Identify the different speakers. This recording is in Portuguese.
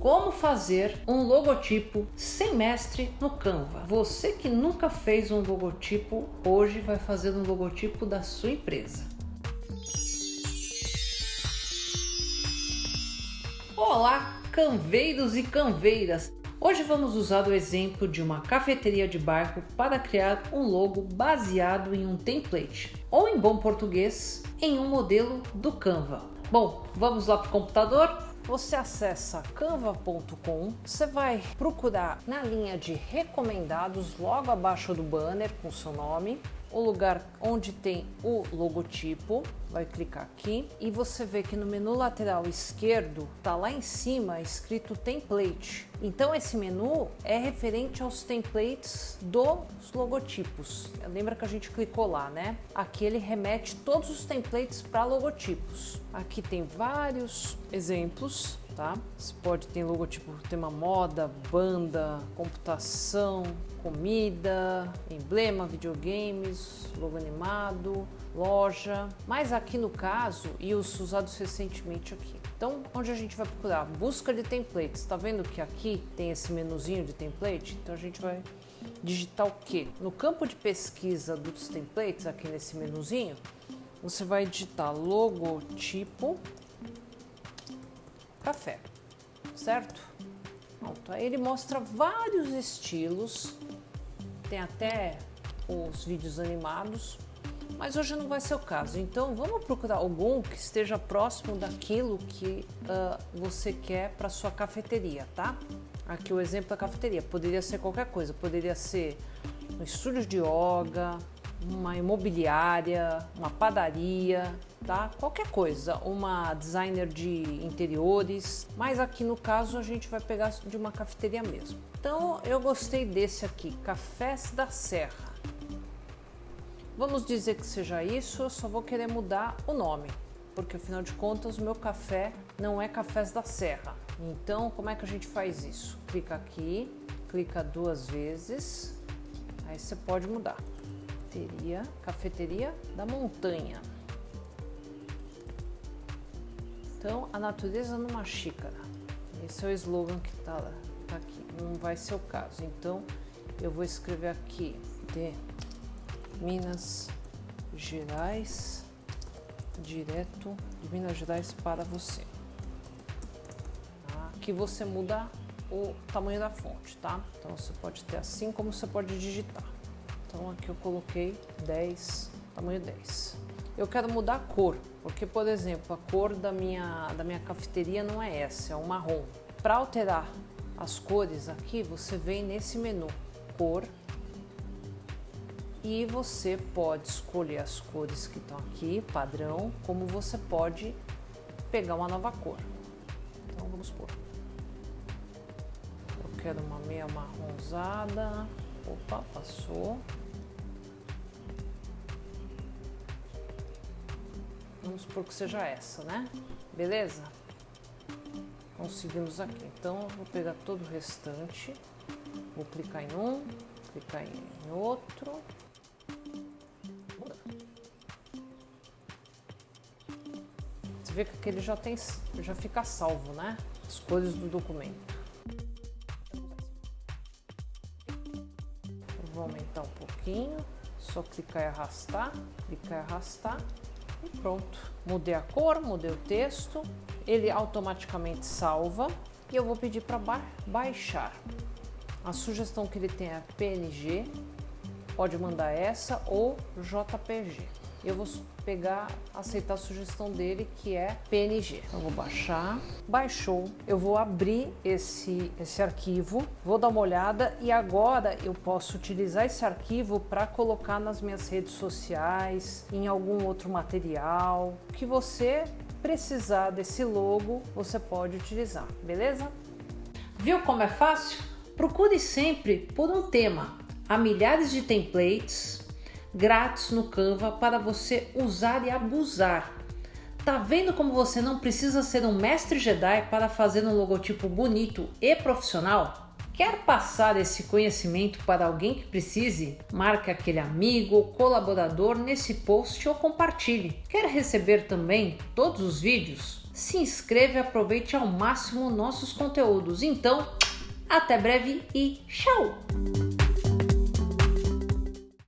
Speaker 1: Como fazer um logotipo sem mestre no Canva. Você que nunca fez um logotipo, hoje vai fazer um logotipo da sua empresa. Olá, canveiros e canveiras! Hoje vamos usar o exemplo de uma cafeteria de bairro para criar um logo baseado em um template, ou em bom português, em um modelo do Canva. Bom, vamos lá para o computador? Você acessa canva.com, você vai procurar na linha de recomendados logo abaixo do banner com seu nome, o lugar onde tem o logotipo, vai clicar aqui e você vê que no menu lateral esquerdo tá lá em cima escrito template. Então esse menu é referente aos templates dos logotipos. Lembra que a gente clicou lá, né? Aqui ele remete todos os templates para logotipos. Aqui tem vários exemplos tá? Pode ter logotipo tema moda, banda, computação, comida, emblema, videogames, logo animado, loja. Mas aqui no caso, e os usados recentemente aqui. Então, onde a gente vai procurar? Busca de templates. Está vendo que aqui tem esse menuzinho de template? Então a gente vai digitar o que? No campo de pesquisa dos templates, aqui nesse menuzinho, você vai digitar logotipo café, certo? Pronto, aí ele mostra vários estilos, tem até os vídeos animados, mas hoje não vai ser o caso. Então vamos procurar algum que esteja próximo daquilo que uh, você quer para sua cafeteria, tá? Aqui o exemplo da cafeteria, poderia ser qualquer coisa, poderia ser um estúdio de yoga, uma imobiliária, uma padaria, tá? Qualquer coisa, uma designer de interiores, mas aqui no caso a gente vai pegar de uma cafeteria mesmo. Então eu gostei desse aqui, Cafés da Serra. Vamos dizer que seja isso, eu só vou querer mudar o nome, porque afinal de contas o meu café não é Cafés da Serra. Então como é que a gente faz isso? Clica aqui, clica duas vezes, aí você pode mudar. Cafeteria, cafeteria da montanha. Então, a natureza numa xícara. Esse é o slogan que está tá aqui. Não vai ser o caso. Então, eu vou escrever aqui de Minas Gerais, direto de Minas Gerais para você. Tá? Aqui você muda o tamanho da fonte, tá? Então, você pode ter assim como você pode digitar. Então, aqui eu coloquei 10, tamanho 10. Eu quero mudar a cor, porque, por exemplo, a cor da minha, da minha cafeteria não é essa, é um marrom. Para alterar as cores aqui, você vem nesse menu, cor, e você pode escolher as cores que estão aqui, padrão, como você pode pegar uma nova cor. Então, vamos por. Eu quero uma meia marronzada. Opa, passou. Vamos supor que seja essa, né? Beleza? Conseguimos aqui. Então, vou pegar todo o restante. Vou clicar em um, clicar em outro. Você vê que aquele já tem, já fica salvo, né? As cores do documento. vou aumentar um pouquinho. Só clicar e arrastar, clicar e arrastar. E pronto. Mudei a cor, mudei o texto, ele automaticamente salva e eu vou pedir para ba baixar. A sugestão que ele tem é PNG, pode mandar essa ou JPG eu vou pegar, aceitar a sugestão dele que é PNG. Eu vou baixar, baixou, eu vou abrir esse, esse arquivo, vou dar uma olhada e agora eu posso utilizar esse arquivo para colocar nas minhas redes sociais, em algum outro material, que você precisar desse logo, você pode utilizar, beleza? Viu como é fácil? Procure sempre por um tema. Há milhares de templates grátis no Canva para você usar e abusar. Tá vendo como você não precisa ser um mestre Jedi para fazer um logotipo bonito e profissional? Quer passar esse conhecimento para alguém que precise? Marque aquele amigo ou colaborador nesse post ou compartilhe. Quer receber também todos os vídeos? se inscreva e aproveite ao máximo nossos conteúdos. Então, até breve e tchau!